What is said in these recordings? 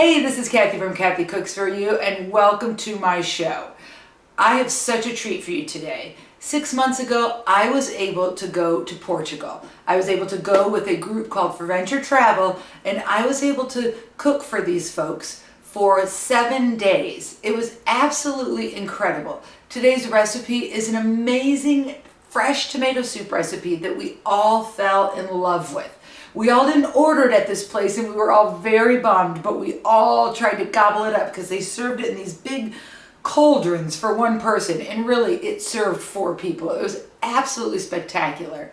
Hey, this is Kathy from Kathy Cooks For You and welcome to my show. I have such a treat for you today. Six months ago, I was able to go to Portugal. I was able to go with a group called For Venture Travel and I was able to cook for these folks for seven days. It was absolutely incredible. Today's recipe is an amazing fresh tomato soup recipe that we all fell in love with. We all didn't order it at this place and we were all very bummed, but we all tried to gobble it up because they served it in these big cauldrons for one person and really it served four people. It was absolutely spectacular.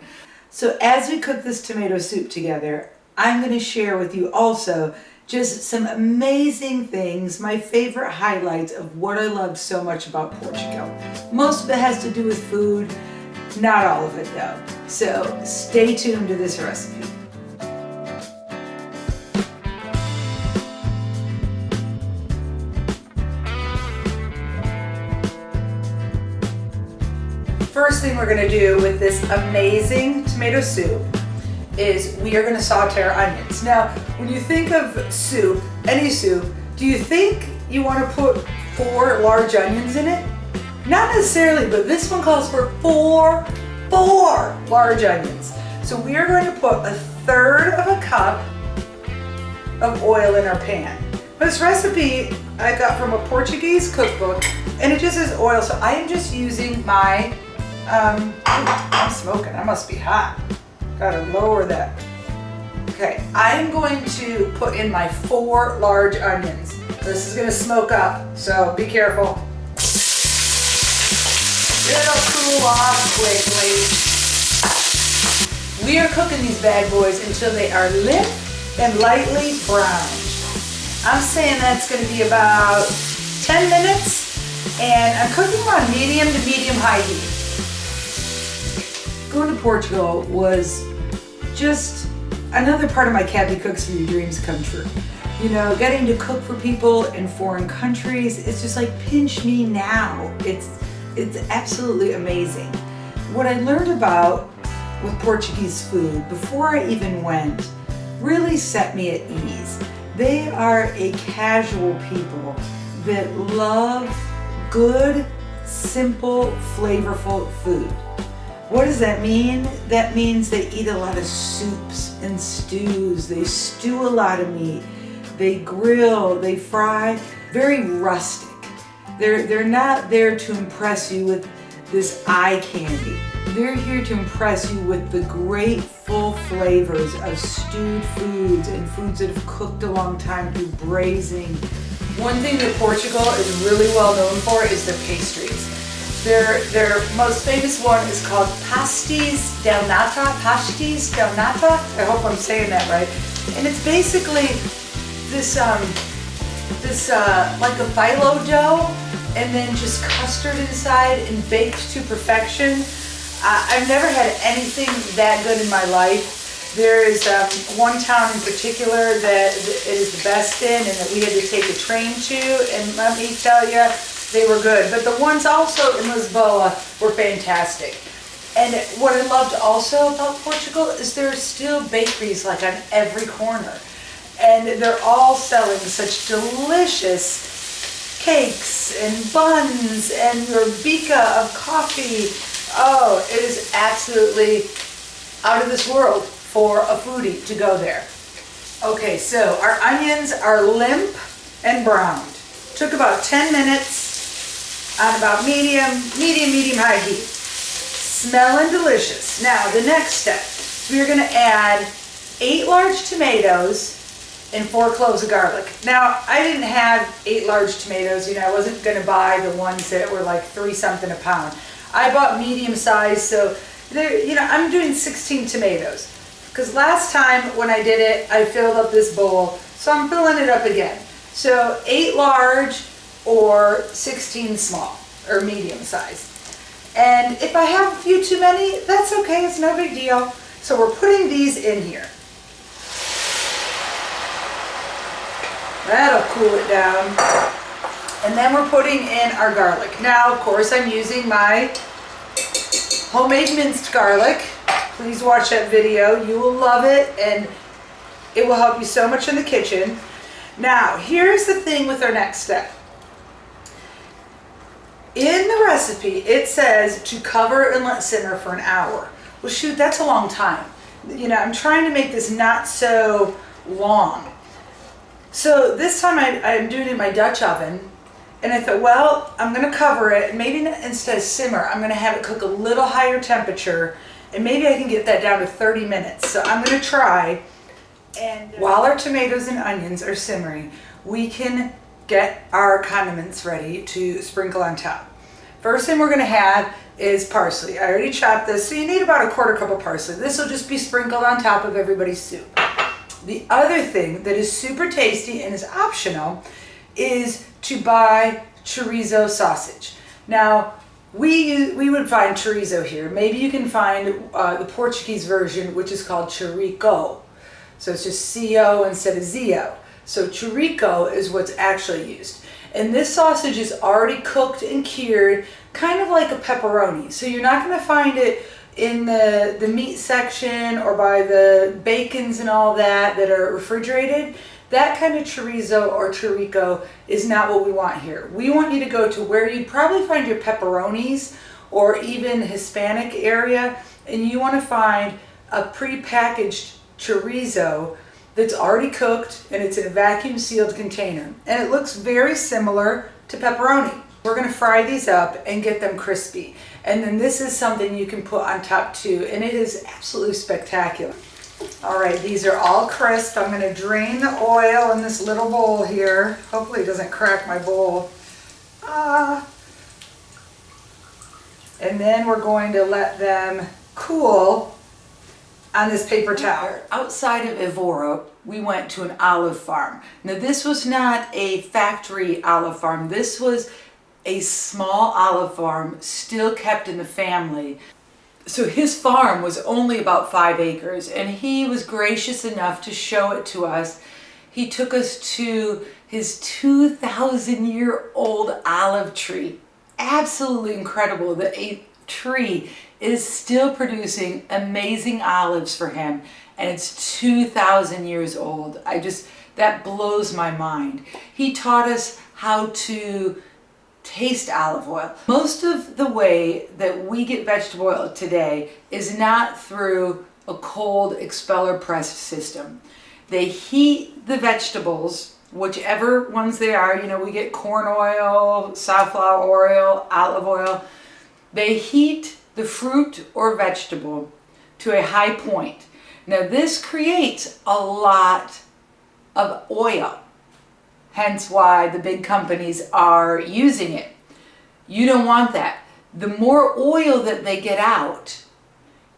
So as we cook this tomato soup together, I'm going to share with you also just some amazing things, my favorite highlights of what I love so much about Portugal. Most of it has to do with food, not all of it though. So stay tuned to this recipe. Thing we're gonna do with this amazing tomato soup is we are gonna saute our onions. Now, when you think of soup, any soup, do you think you wanna put four large onions in it? Not necessarily, but this one calls for four, four large onions. So we are going to put a third of a cup of oil in our pan. This recipe I got from a Portuguese cookbook and it just says oil. So I am just using my um, I'm smoking, I must be hot. Gotta lower that. Okay, I'm going to put in my four large onions. This is gonna smoke up, so be careful. It'll cool off quickly. We are cooking these bad boys until they are limp and lightly browned. I'm saying that's gonna be about 10 minutes and I'm cooking on medium to medium high heat going to Portugal was just another part of my Kathy Cooks For Your dreams come true. You know, getting to cook for people in foreign countries, it's just like pinch me now. It's, it's absolutely amazing. What I learned about with Portuguese food before I even went really set me at ease. They are a casual people that love good, simple, flavorful food. What does that mean? That means they eat a lot of soups and stews. They stew a lot of meat. They grill, they fry, very rustic. They're, they're not there to impress you with this eye candy. They're here to impress you with the great full flavors of stewed foods and foods that have cooked a long time through braising. One thing that Portugal is really well known for is their pastries. Their, their most famous one is called Pastéis del Nata, Pastéis de Nata. I hope I'm saying that right. And it's basically this, um, this uh, like a phyllo dough and then just custard inside and baked to perfection. Uh, I've never had anything that good in my life. There is um, one town in particular that it is the best in and that we had to take a train to and let me tell you, they were good. But the ones also in Lisboa were fantastic. And what I loved also about Portugal is there are still bakeries like on every corner. And they're all selling such delicious cakes and buns and your bica of coffee. Oh, it is absolutely out of this world for a foodie to go there. Okay, so our onions are limp and browned. Took about 10 minutes on about medium, medium, medium high heat. Smelling delicious. Now the next step, we're going to add eight large tomatoes and four cloves of garlic. Now I didn't have eight large tomatoes, you know, I wasn't going to buy the ones that were like three something a pound. I bought medium size, so you know, I'm doing 16 tomatoes. Because last time when I did it, I filled up this bowl, so I'm filling it up again. So eight large, or 16 small or medium size. And if I have a few too many, that's okay, it's no big deal. So we're putting these in here. That'll cool it down. And then we're putting in our garlic. Now, of course, I'm using my homemade minced garlic. Please watch that video. You will love it and it will help you so much in the kitchen. Now, here's the thing with our next step. In the recipe, it says to cover and let simmer for an hour. Well, shoot, that's a long time. You know, I'm trying to make this not so long. So this time I, I'm doing it in my Dutch oven. And I thought, well, I'm going to cover it. Maybe instead of simmer, I'm going to have it cook a little higher temperature. And maybe I can get that down to 30 minutes. So I'm going to try. And while our tomatoes and onions are simmering, we can get our condiments ready to sprinkle on top. First thing we're going to have is parsley. I already chopped this, so you need about a quarter cup of parsley. This will just be sprinkled on top of everybody's soup. The other thing that is super tasty and is optional is to buy chorizo sausage. Now, we, we would find chorizo here. Maybe you can find uh, the Portuguese version, which is called chorico. So it's just C-O instead of Z-O. So chorico is what's actually used. And this sausage is already cooked and cured, kind of like a pepperoni. So you're not going to find it in the, the meat section or by the bacons and all that that are refrigerated. That kind of chorizo or chorico is not what we want here. We want you to go to where you'd probably find your pepperonis or even Hispanic area and you want to find a pre-packaged chorizo that's already cooked and it's in a vacuum sealed container. And it looks very similar to pepperoni. We're gonna fry these up and get them crispy. And then this is something you can put on top too, and it is absolutely spectacular. All right, these are all crisp. I'm gonna drain the oil in this little bowl here. Hopefully it doesn't crack my bowl. Ah. And then we're going to let them cool on this paper towel. Outside of Evora, we went to an olive farm. Now this was not a factory olive farm. This was a small olive farm still kept in the family. So his farm was only about five acres and he was gracious enough to show it to us. He took us to his 2,000 year old olive tree. Absolutely incredible that a tree is still producing amazing olives for him and it's 2,000 years old. I just, that blows my mind. He taught us how to taste olive oil. Most of the way that we get vegetable oil today is not through a cold expeller press system. They heat the vegetables, whichever ones they are, you know, we get corn oil, safflower oil, olive oil. They heat the fruit or vegetable to a high point. Now this creates a lot of oil hence why the big companies are using it. You don't want that. The more oil that they get out,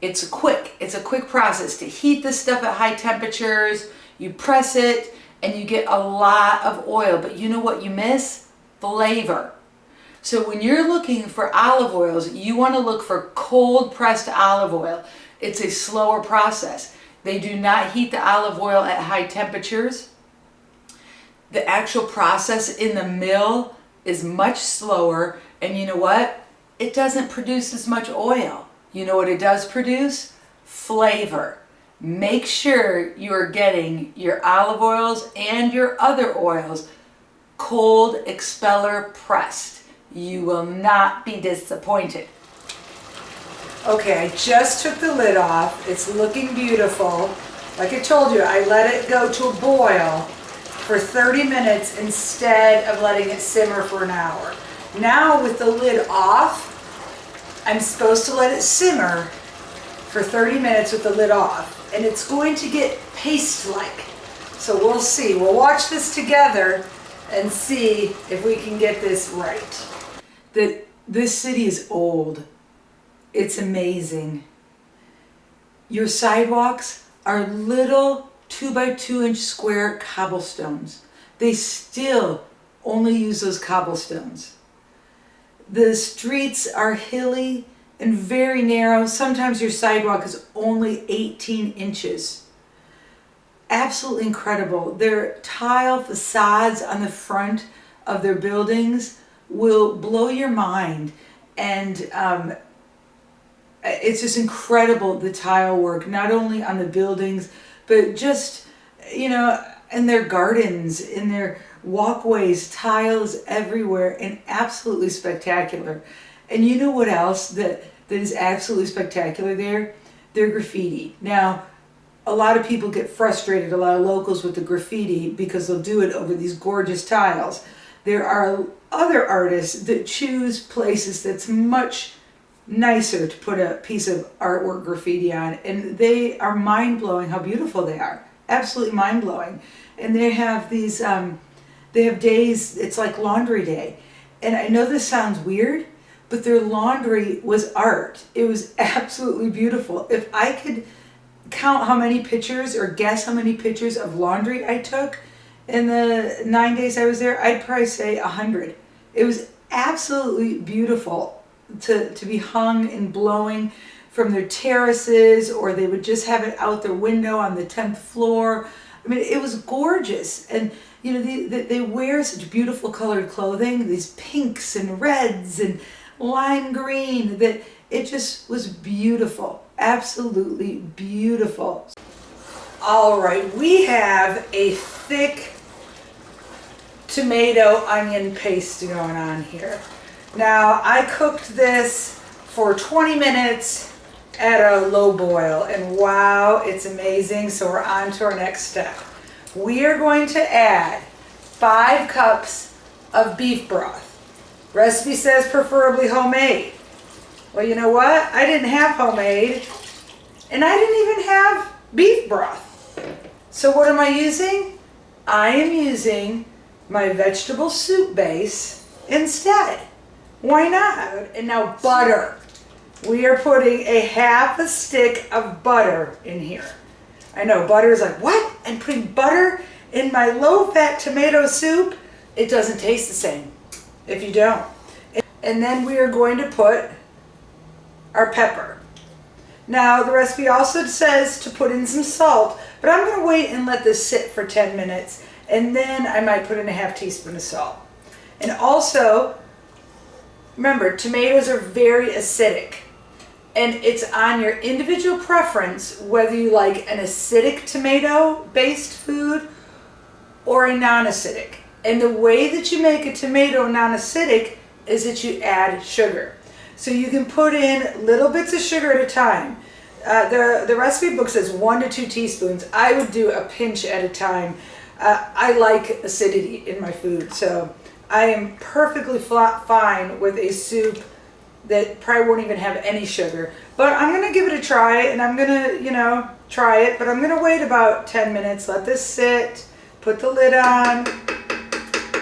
it's quick. It's a quick process to heat the stuff at high temperatures, you press it, and you get a lot of oil. But you know what you miss? Flavor. So when you're looking for olive oils, you want to look for cold pressed olive oil. It's a slower process. They do not heat the olive oil at high temperatures the actual process in the mill is much slower and you know what? It doesn't produce as much oil. You know what it does produce? Flavor. Make sure you are getting your olive oils and your other oils cold expeller pressed. You will not be disappointed. Okay, I just took the lid off. It's looking beautiful. Like I told you, I let it go to a boil for 30 minutes instead of letting it simmer for an hour. Now with the lid off, I'm supposed to let it simmer for 30 minutes with the lid off and it's going to get paste-like. So we'll see. We'll watch this together and see if we can get this right. That this city is old. It's amazing. Your sidewalks are little two by two inch square cobblestones. They still only use those cobblestones. The streets are hilly and very narrow. Sometimes your sidewalk is only 18 inches. Absolutely incredible. Their tile facades on the front of their buildings will blow your mind. And um, it's just incredible, the tile work, not only on the buildings, but just, you know, in their gardens, in their walkways, tiles everywhere, and absolutely spectacular. And you know what else that, that is absolutely spectacular there? Their graffiti. Now, a lot of people get frustrated, a lot of locals with the graffiti because they'll do it over these gorgeous tiles. There are other artists that choose places that's much nicer to put a piece of artwork graffiti on and they are mind-blowing how beautiful they are absolutely mind-blowing. And they have these um, they have days it's like laundry day. And I know this sounds weird but their laundry was art. It was absolutely beautiful. If I could count how many pictures or guess how many pictures of laundry I took in the nine days I was there I'd probably say a hundred it was absolutely beautiful to, to be hung and blowing from their terraces or they would just have it out their window on the 10th floor. I mean, it was gorgeous. And, you know, they, they wear such beautiful colored clothing, these pinks and reds and lime green, that it just was beautiful. Absolutely beautiful. All right, we have a thick tomato onion paste going on here. Now I cooked this for 20 minutes at a low boil and wow, it's amazing. So we're on to our next step. We are going to add five cups of beef broth. Recipe says preferably homemade. Well, you know what? I didn't have homemade and I didn't even have beef broth. So what am I using? I am using my vegetable soup base instead. Why not? And now butter. We are putting a half a stick of butter in here. I know butter is like, what? I'm putting butter in my low-fat tomato soup? It doesn't taste the same if you don't. And then we are going to put our pepper. Now the recipe also says to put in some salt, but I'm going to wait and let this sit for 10 minutes and then I might put in a half teaspoon of salt. And also Remember, tomatoes are very acidic and it's on your individual preference whether you like an acidic tomato based food or a non-acidic. And the way that you make a tomato non-acidic is that you add sugar. So you can put in little bits of sugar at a time. Uh, the, the recipe book says one to two teaspoons. I would do a pinch at a time. Uh, I like acidity in my food, so I am perfectly fine with a soup that probably won't even have any sugar. But I'm going to give it a try and I'm going to, you know, try it. But I'm going to wait about 10 minutes, let this sit, put the lid on,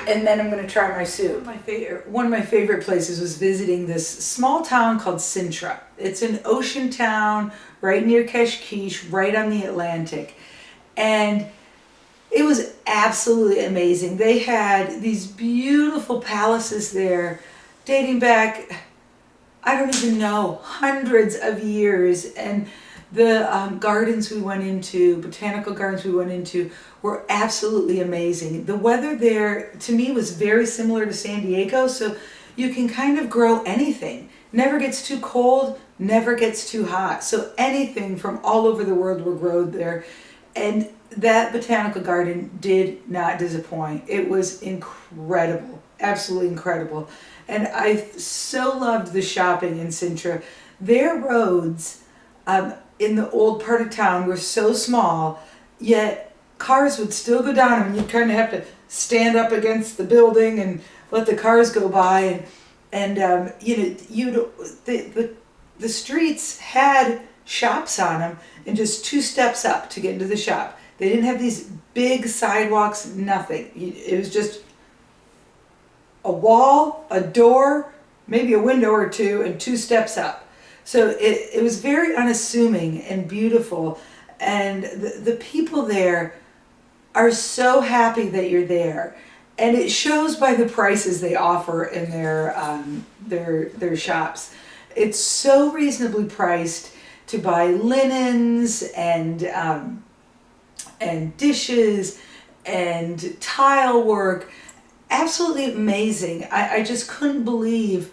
and then I'm going to try my soup. My favorite, one of my favorite places was visiting this small town called Sintra. It's an ocean town right near Cascais, right on the Atlantic. And it was absolutely amazing. They had these beautiful palaces there dating back, I don't even know, hundreds of years. And the um, gardens we went into, botanical gardens we went into, were absolutely amazing. The weather there, to me, was very similar to San Diego, so you can kind of grow anything. Never gets too cold, never gets too hot. So anything from all over the world were grown there. And that botanical garden did not disappoint. It was incredible, absolutely incredible. And I so loved the shopping in Sintra. Their roads um, in the old part of town were so small, yet cars would still go down them and you'd kind of have to stand up against the building and let the cars go by. And, and um, you know, you the, the, the streets had shops on them and just two steps up to get into the shop. They didn't have these big sidewalks, nothing. It was just a wall, a door, maybe a window or two, and two steps up. So it, it was very unassuming and beautiful. And the, the people there are so happy that you're there. And it shows by the prices they offer in their, um, their, their shops. It's so reasonably priced to buy linens and um, and dishes and tile work. Absolutely amazing. I, I just couldn't believe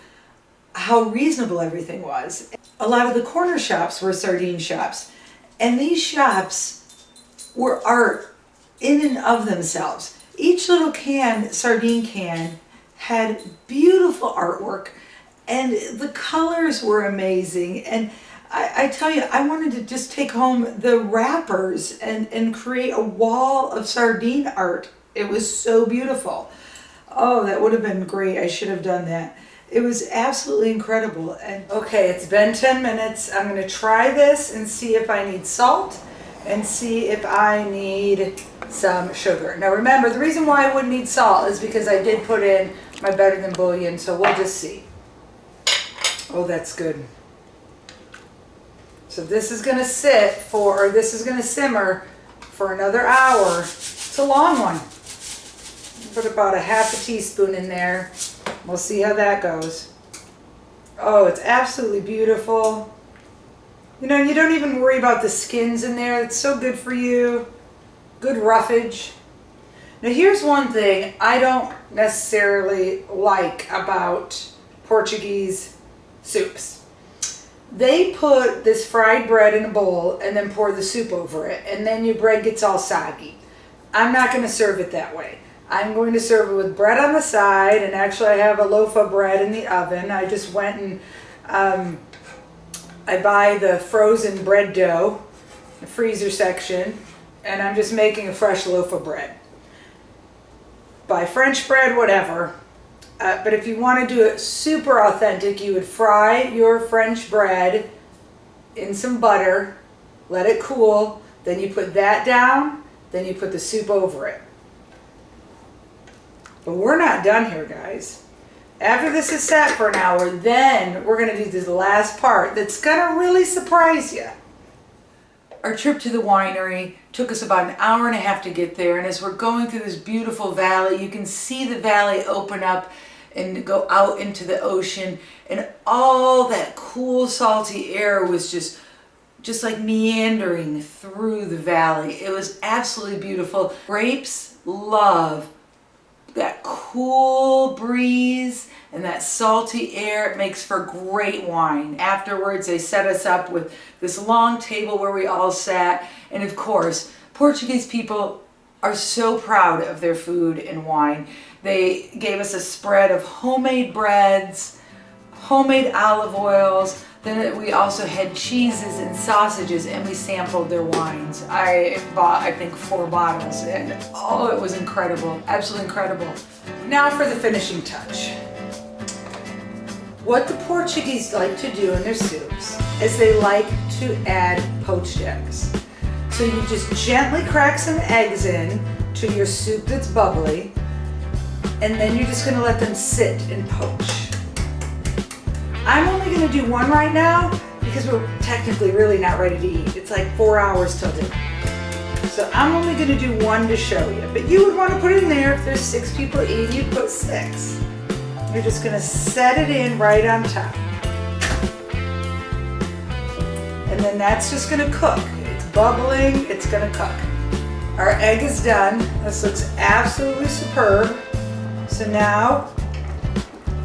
how reasonable everything was. A lot of the corner shops were sardine shops and these shops were art in and of themselves. Each little can, sardine can, had beautiful artwork and the colors were amazing. And I, I, tell you, I wanted to just take home the wrappers and, and create a wall of sardine art. It was so beautiful. Oh, that would have been great. I should have done that. It was absolutely incredible. And okay, it's been 10 minutes. I'm going to try this and see if I need salt and see if I need some sugar. Now remember, the reason why I wouldn't need salt is because I did put in my better than bouillon, so we'll just see. Oh, that's good. So this is going to sit for, or this is going to simmer for another hour. It's a long one. Put about a half a teaspoon in there. We'll see how that goes. Oh, it's absolutely beautiful. You know, you don't even worry about the skins in there. It's so good for you. Good roughage. Now here's one thing I don't necessarily like about Portuguese soups they put this fried bread in a bowl and then pour the soup over it and then your bread gets all soggy. I'm not going to serve it that way. I'm going to serve it with bread on the side and actually I have a loaf of bread in the oven. I just went and um, I buy the frozen bread dough, the freezer section, and I'm just making a fresh loaf of bread. Buy French bread, whatever. Uh, but if you want to do it super authentic, you would fry your French bread in some butter, let it cool, then you put that down, then you put the soup over it. But we're not done here, guys. After this is sat for an hour, then we're going to do this last part that's going to really surprise you. Our trip to the winery took us about an hour and a half to get there. And as we're going through this beautiful valley, you can see the valley open up and go out into the ocean. And all that cool, salty air was just just like meandering through the valley. It was absolutely beautiful. Grapes love that cool breeze and that salty air, makes for great wine. Afterwards, they set us up with this long table where we all sat. And of course, Portuguese people are so proud of their food and wine. They gave us a spread of homemade breads, homemade olive oils, then we also had cheeses and sausages and we sampled their wines. I bought, I think, four bottles and oh, it was incredible. Absolutely incredible. Now for the finishing touch. What the Portuguese like to do in their soups is they like to add poached eggs. So you just gently crack some eggs in to your soup that's bubbly and then you're just gonna let them sit and poach. I'm only gonna do one right now because we're technically really not ready to eat. It's like four hours till dinner. So I'm only gonna do one to show you, but you would wanna put in there if there's six people eating, you put six. You're just gonna set it in right on top. And then that's just gonna cook. It's bubbling, it's gonna cook. Our egg is done. This looks absolutely superb. So now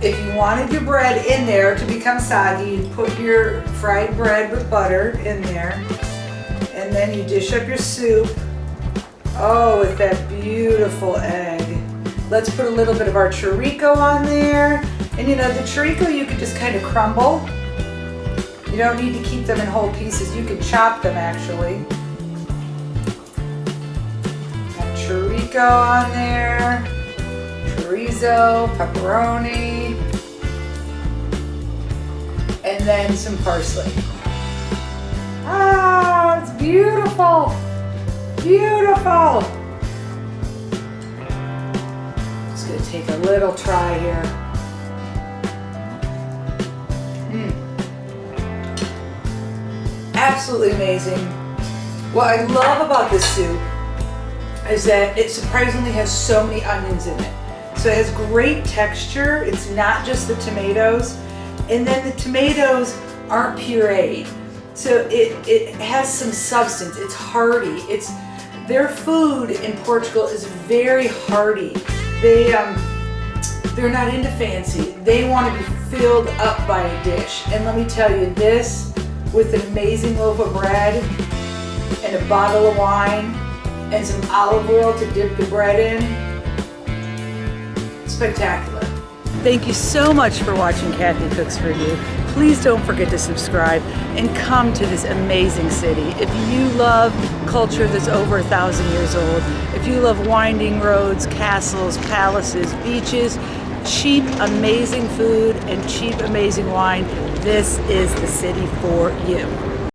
if you wanted your bread in there to become soggy, you put your fried bread with butter in there. And then you dish up your soup. Oh, with that beautiful egg. Let's put a little bit of our chorico on there. And you know, the chorico you could just kind of crumble. You don't need to keep them in whole pieces. You can chop them actually. Got chorico on there. Chorizo, pepperoni and then some parsley. Ah, it's beautiful. Beautiful. Take a little try here. Mm. Absolutely amazing. What I love about this soup is that it surprisingly has so many onions in it. So it has great texture. It's not just the tomatoes. And then the tomatoes aren't pureed. So it, it has some substance. It's hearty. It's Their food in Portugal is very hearty. They, um, they're not into fancy. They want to be filled up by a dish. And let me tell you, this with an amazing loaf of bread and a bottle of wine, and some olive oil to dip the bread in. Spectacular. Thank you so much for watching Kathy Cooks for You. Please don't forget to subscribe and come to this amazing city. If you love culture that's over a thousand years old, if you love winding roads, castles, palaces, beaches, cheap, amazing food, and cheap, amazing wine, this is the city for you.